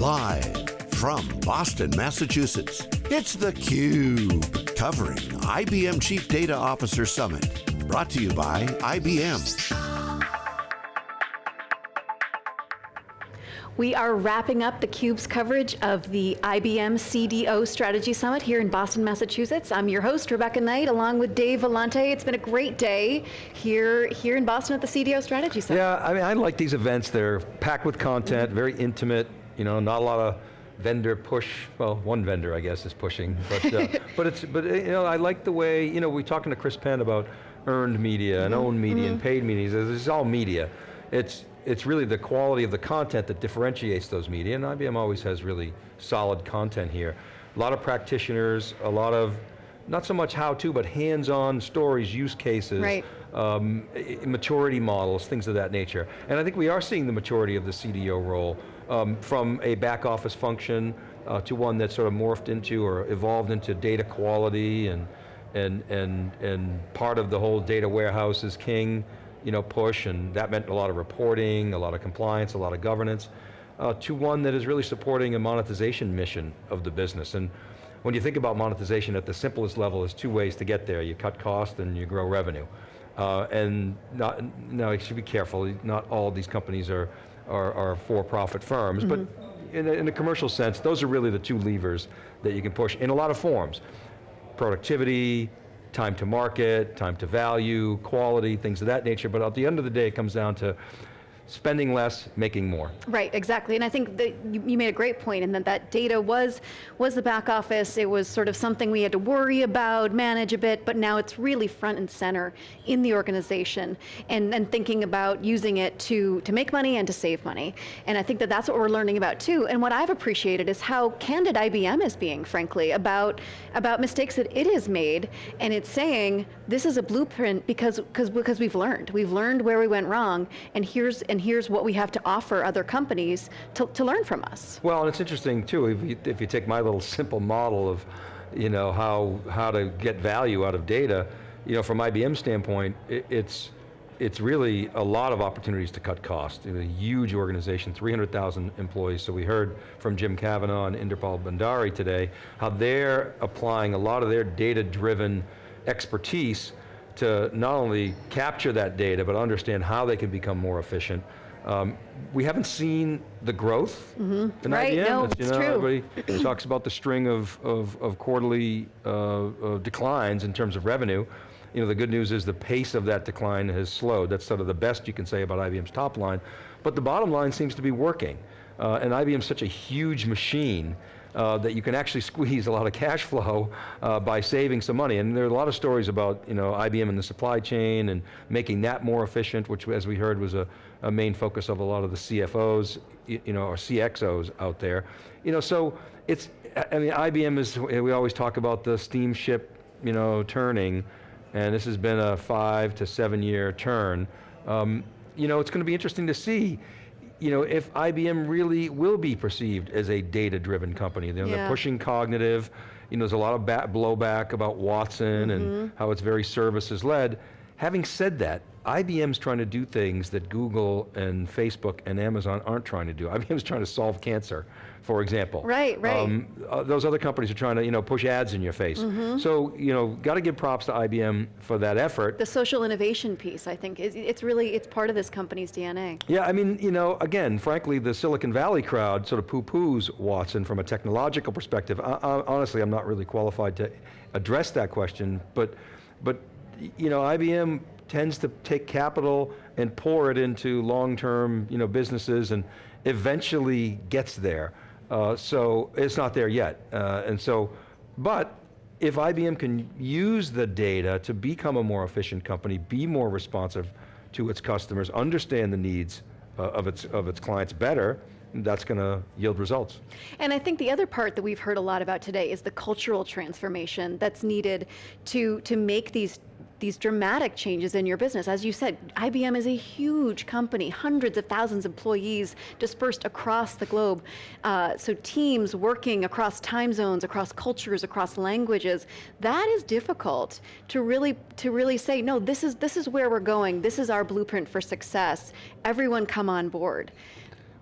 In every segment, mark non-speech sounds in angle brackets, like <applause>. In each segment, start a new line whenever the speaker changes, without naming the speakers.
Live from Boston, Massachusetts, it's theCUBE, covering IBM Chief Data Officer Summit. Brought to you by IBM.
We are wrapping up theCUBE's coverage of the IBM CDO Strategy Summit here in Boston, Massachusetts. I'm your host, Rebecca Knight, along with Dave Vellante. It's been a great day here, here in Boston at the CDO Strategy Summit.
Yeah, I mean, I like these events. They're packed with content, mm -hmm. very intimate, you know, not a lot of vendor push, well, one vendor I guess is pushing, but, uh, <laughs> but it's, but you know, I like the way, you know, we're talking to Chris Penn about earned media mm -hmm. and owned media mm -hmm. and mm-hmm. paid media, this is all media. It's, it's really the quality of the content that differentiates those media, and IBM always has really solid content here. A lot of practitioners, a lot of, not so much how to, but hands-on stories, use cases,
right. um,
maturity models, things of that nature. And I think we are seeing the maturity of the CDO role um, from a back office function uh, to one that sort of morphed into or evolved into data quality and, and, and, and part of the whole data warehouse is king you know, push, and that meant a lot of reporting, a lot of compliance, a lot of governance, uh, to one that is really supporting a monetization mission of the business. And when you think about monetization at the simplest level, there's two ways to get there. You cut cost and you grow revenue. Uh, and not, now you should be careful, not all these companies are, are, are for-profit firms, mm -hmm. but mm-hmm. in a, in a commercial sense, those are really the two levers that you can push in a lot of forms. Productivity, time to market, time to value, quality, things of that nature, but at the end of the day it comes down to spending less, making more.
Right, exactly, and I think that you, you, made a great point in that that data was, was the back office, it was sort of something we had to worry about, manage a bit, but now it's really front and center in the organization, and, and thinking about using it to, to make money and to save money. And I think that that's what we're learning about too, and what I've appreciated is how candid IBM is being, frankly, about, about mistakes that it has made, and it's saying, this is a blueprint because, because, because we've learned. We've learned where we went wrong, and here's, and here's what we have to offer other companies to, to learn from us.
Well, and it's interesting too, if you, if you take my little simple model of you know, how, how to get value out of data, you know, from IBM standpoint, it, it's, it's really a lot of opportunities to cut costs. a huge organization, 300,000 employees, so we heard from Jim Kavanaugh and Inderpal Bhandari today, how they're applying a lot of their data-driven expertise to not only capture that data, but understand how they can become more efficient. Um, we haven't seen the growth mm -hmm. in
right,
IBM.
No,
it's,
you
know,
true.
Everybody <clears throat> talks about the string of, of, of quarterly uh, uh, declines in terms of revenue. You know, the good news is the pace of that decline has slowed. That's sort of the best you can say about IBM's top line. But the bottom line seems to be working. Uh, and IBM's such a huge machine uh, that you can actually squeeze a lot of cash flow uh, by saving some money. And there are a lot of stories about you know, IBM and the supply chain and making that more efficient, which as we heard was a, a main focus of a lot of the CFOs, you know, or CXOs out there. You know, so it's, I mean, IBM is, we always talk about the steamship, you know, turning, and this has been a five to seven year turn. Um, you know, it's going to be interesting to see you know, if IBM really will be perceived as a data-driven company. You know, yeah. They're pushing cognitive, you know, there's a lot of blowback about Watson mm -hmm. and mm-hmm. how it's very services-led. Having said that, IBM's trying to do things that Google and Facebook and Amazon aren't trying to do. IBM's trying to solve cancer, for example.
Right, right. Um,
uh, those other companies are trying to you know, push ads in your face. Mm -hmm. So, you know, got to give props to IBM for that effort.
The social innovation piece, I think, is it's really, it's part of this company's DNA.
Yeah, I mean, you know, again, frankly, the Silicon Valley crowd sort of poo-poos Watson from a technological perspective. I, I, honestly, I'm not really qualified to address that question, but, but you know, IBM tends to take capital and pour it into long-term you know, businesses and eventually gets there. Uh, so it's not there yet. Uh, and so, but if IBM can use the data to become a more efficient company, be more responsive to its customers, understand the needs uh, of, its, of its clients better, that's going to yield results.
And I think the other part that we've heard a lot about today is the cultural transformation that's needed to, to make these these dramatic changes in your business. As you said, IBM is a huge company, hundreds of thousands of employees dispersed across the globe. Uh, so teams working across time zones, across cultures, across languages. That is difficult to really, to really say, no, this is, this is where we're going. This is our blueprint for success. Everyone come on board.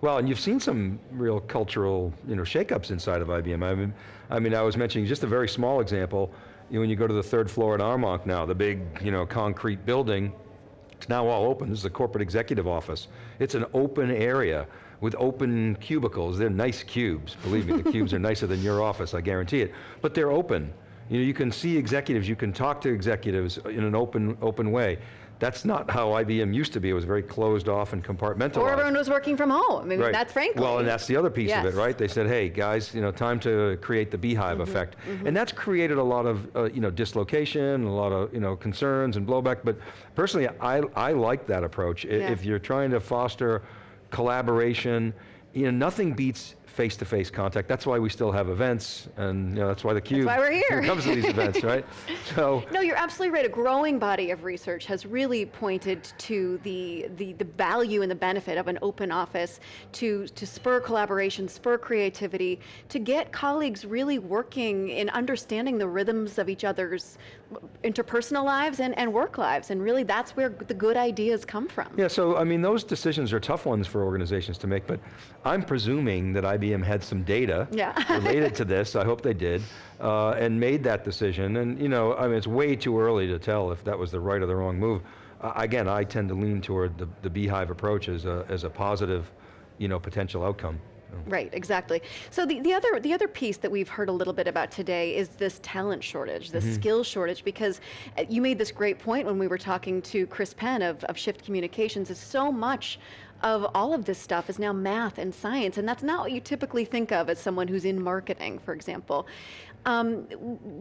Well, and you've seen some real cultural, you know, shakeups inside of IBM. I mean, I mean, I was mentioning just a very small example. You know, when you go to the third floor at Armonk now, the big, you know, concrete building, it's now all open. This is a corporate executive office. It's an open area with open cubicles. They're nice cubes, believe me, the <laughs> cubes are nicer than your office, I guarantee it. But they're open. You know, you can see executives, you can talk to executives in an open, open way. That's not how IBM used to be. It was very closed off and compartmentalized.
Or everyone was working from home. I mean,
Right.
that's frankly.
Well, and that's the other piece of it, right? They said, hey, guys, you know, time to create the beehive
Mm-hmm.
effect. And that's created a lot of, uh, you know, dislocation, a lot of, you know, concerns and blowback, but personally, I, I like that approach.
Yeah.
If you're trying to foster collaboration, you know, nothing beats face-to-face contact. That's why we still have events, and you know, that's why the Cube
why we're here.
comes to these <laughs> events, right? So,
No, you're absolutely right. A growing body of research has really pointed to the, the, the value and the benefit of an open office to, to spur collaboration, spur creativity, to get colleagues really working in understanding the rhythms of each other's interpersonal lives and, and work lives. And really that's where the good ideas come from.
Yeah, so I mean, those decisions are tough ones for organizations to make, but I'm presuming that IBM had some data
Yeah. <laughs>
related to this, I hope they did, uh, and made that decision. And you know, I mean, it's way too early to tell if that was the right or the wrong move. Uh, again, I tend to lean toward the, the beehive approach as a, as a positive, you know, potential outcome.
Right, exactly. So the, the other the other piece that we've heard a little bit about today is this talent shortage, this skill shortage, because uh, you made this great point when we were talking to Chris Penn of, of Shift Communications, is so much of all of this stuff is now math and science, and that's not what you typically think of as someone who's in marketing, for example. Um,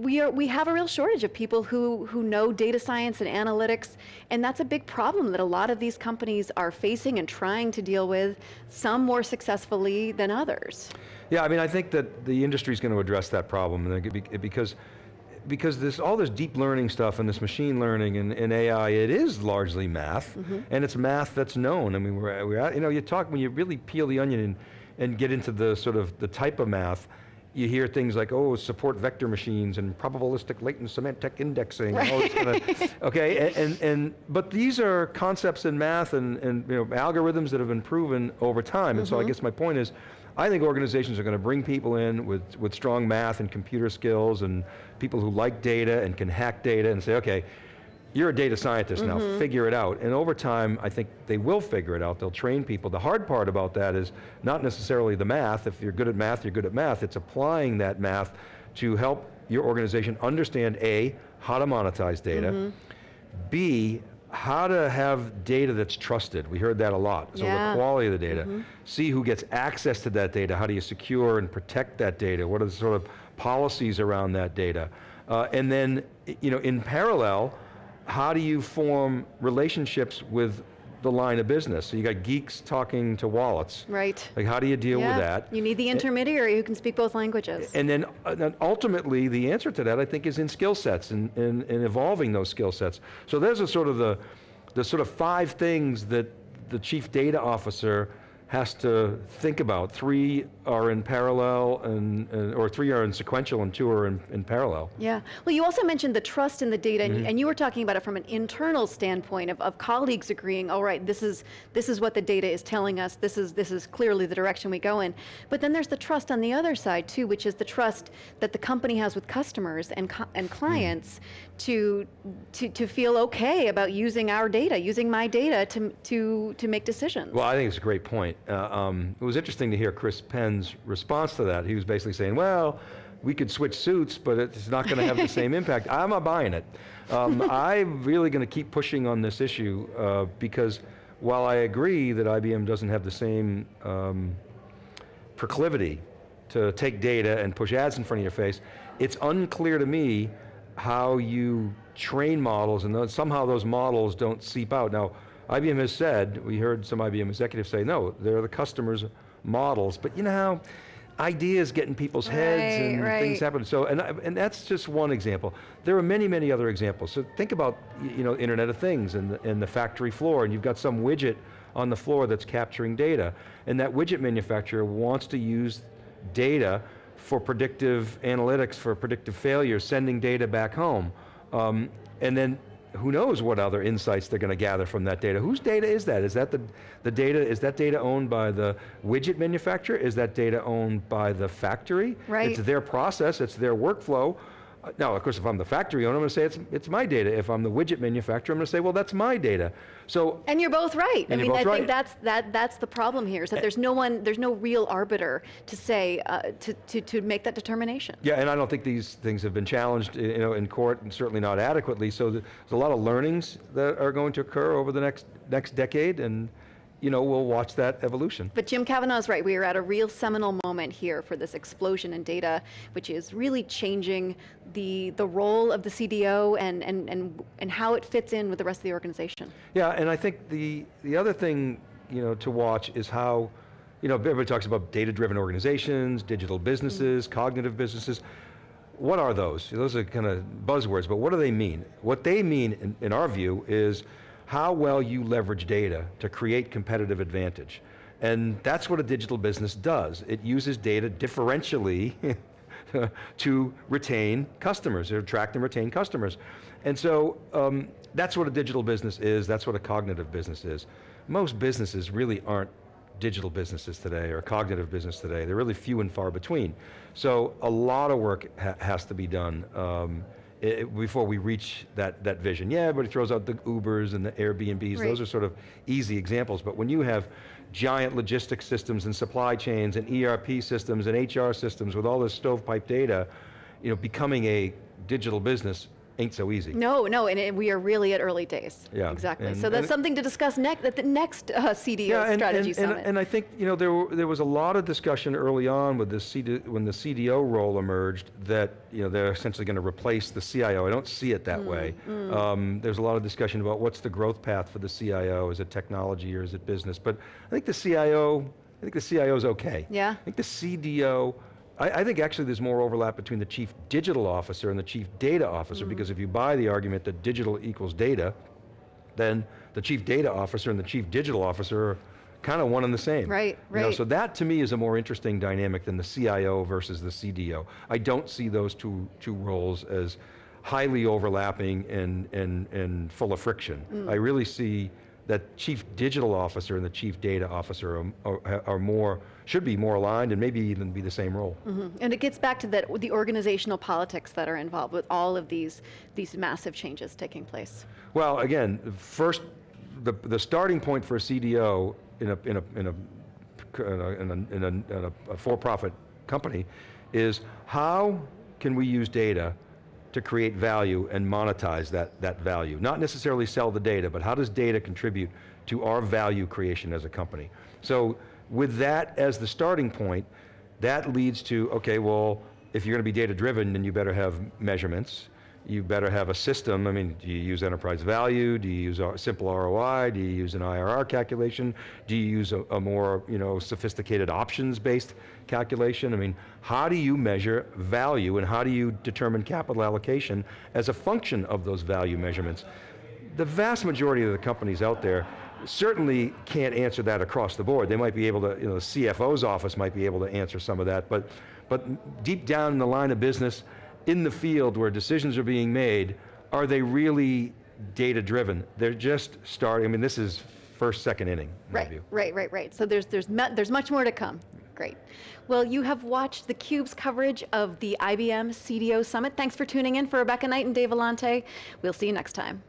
we, are, we have a real shortage of people who, who know data science and analytics, and that's a big problem that a lot of these companies are facing and trying to deal with, some more successfully than others.
Yeah, I mean, I think that the industry is going to address that problem because because this all this deep learning stuff and this machine learning and, and AI, it is largely math, mm-hmm. and it's math that's known. I mean, we're, we're at, you know, you talk when you really peel the onion and, and get into the sort of the type of math. You hear things like, oh, support vector machines and probabilistic latent semantic indexing. and all this kind of, <laughs> okay, and, and, and but these are concepts in math and, and you know, algorithms that have been proven over time. And so I mm-hmm. guess my point is, I think organizations are going to bring people in with, with strong math and computer skills and people who like data and can hack data and say, okay, you're a data scientist now, mm-hmm. figure it out. And over time, I think they will figure it out. They'll train people. The hard part about that is not necessarily the math. If you're good at math, you're good at math. It's applying that math to help your organization understand A, how to monetize data, mm-hmm. B, how to have data that's trusted. We heard that a lot. So
Yeah.
the quality of the data. Mm-hmm. See who gets access to that data. How do you secure and protect that data? What are the sort of policies around that data? Uh, and then, you know, in parallel, how do you form relationships with the line of business? So you got geeks talking to wallets.
Right.
Like how do you deal with that?
You need the intermediary who can speak both languages.
And then, uh, then ultimately, the answer to that, I think, is in skill sets and, and, and evolving those skill sets. So there's a sort of the, the sort of five things that the chief data officer has to think about. Three are in parallel, and, and or three are in sequential, and two are in, in parallel.
Yeah. Well, you also mentioned the trust in the data,
Mm-hmm.
and, and you were talking about it from an internal standpoint of, of colleagues agreeing, all right, this is this is what the data is telling us. This is this is clearly the direction we go in. But then there's the trust on the other side too, which is the trust that the company has with customers and co- and clients to, to to feel okay about using our data, using my data to to to make decisions.
Well, I think it's a great point. Uh, um, it was interesting to hear Chris Penn's response to that. He was basically saying, well, we could switch suits, but it's not going to have the same <laughs> impact. I'm not buying it. Um, I'm really going to keep pushing on this issue uh, because while I agree that IBM doesn't have the same um, proclivity to take data and push ads in front of your face, it's unclear to me how you train models and those, somehow those models don't seep out. Now, IBM has said, we heard some IBM executives say, no, they're the customers' models, but you know how ideas get in people's heads
Right,
and
right.
things happen. So, and, and that's just one example. There are many, many other examples. So think about, you know, Internet of Things and the, and the factory floor, and you've got some widget on the floor that's capturing data, and that widget manufacturer wants to use data for predictive analytics, for predictive failure, sending data back home. Um, and then who knows what other insights they're going to gather from that data. Whose data is that? Is that the, the data, is that data owned by the widget manufacturer? Is that data owned by the factory?
Right.
It's their process, it's their workflow. Now, of course, if I'm the factory owner, I'm going to say it's, it's my data. If I'm the widget manufacturer, I'm going to say, well, that's my data. So
And you're both right. I mean, I
both
think that's that that's the problem here is that there's no one, there's no real arbiter to say uh, to, to to make that determination.
Yeah, and I don't think these things have been challenged, you know, in court, and certainly not adequately. So there's a lot of learnings that are going to occur over the next next decade, and you know, we'll watch that evolution.
But Jim Kavanaugh's right. We are at a real seminal moment here for this explosion in data, which is really changing the the role of the CDO and and and and how it fits in with the rest of the organization.
Yeah, and I think the the other thing, you know, to watch is how, you know, everybody talks about data-driven organizations, digital businesses, mm-hmm. cognitive businesses. What are those? Those are kind of buzzwords, but what do they mean? What they mean, in, in our view, is how well you leverage data to create competitive advantage. And that's what a digital business does. It uses data differentially <laughs> to retain customers, to attract and retain customers. And so um, that's what a digital business is, that's what a cognitive business is. Most businesses really aren't digital businesses today or cognitive business today. They're really few and far between. So a lot of work ha has to be done um, before we reach that, that vision. Yeah, everybody throws out the Ubers and the Airbnbs,
Right.
those are sort of easy examples, but when you have giant logistics systems and supply chains and ERP systems and HR systems with all this stovepipe data, you know, becoming a digital business ain't so easy.
No, no, and it, we are really at early days.
Yeah,
exactly.
and-
so that's something to discuss next at the next uh, CDO
Yeah, and,
strategy
and,
summit.
and, and I think you know there were, there was a lot of discussion early on with the CD, when the CDO role emerged that you know they're essentially going to replace the CIO. I don't see it
Mm,
that way. Um, there's a lot of discussion about what's the growth path for the CIO. Is it technology or is it business? But I think the CIO, I think the CIO is okay.
Yeah.
I think the CDO. I, I think actually there's more overlap between the chief digital officer and the chief data officer
Mm.
because if you buy the argument that digital equals data, then the chief data officer and the chief digital officer are kind of one and the same.
Right,
You know,
right.
so that to me is a more interesting dynamic than the CIO versus the CDO. I don't see those two, two roles as highly overlapping and, and, and full of friction.
Mm.
I really see that chief digital officer and the chief data officer are, are, are more, should be more aligned and maybe even be the same role.
Mhm. And it gets back to that the organizational politics that are involved with all of these these massive changes taking place.
Well, again, first, the, the starting point for a CDO in a, in a, in a, in a, in a, in a, a for-profit company is how can we use data to create value and monetize that, that value? Not necessarily sell the data, but how does data contribute to our value creation as a company? So with that as the starting point, that leads to, okay, well, if you're going to be data driven, then you better have measurements. You better have a system. I mean, do you use enterprise value? Do you use a simple ROI? Do you use an IRR calculation? Do you use a, a more, you know, sophisticated options-based calculation? I mean, how do you measure value and how do you determine capital allocation as a function of those value measurements? The vast majority of the companies out there certainly can't answer that across the board. They might be able to, you know, the CFO's office might be able to answer some of that, but, but deep down in the line of business, in the field where decisions are being made, are they really data driven? They're just starting, I mean, this is first, second inning, in my
Right,
view.
right, right, right. So there's there's there's much more to come. Great. Well, you have watched theCUBE's coverage of the IBM CDO Summit. Thanks for tuning in for Rebecca Knight and Dave Vellante. We'll see you next time.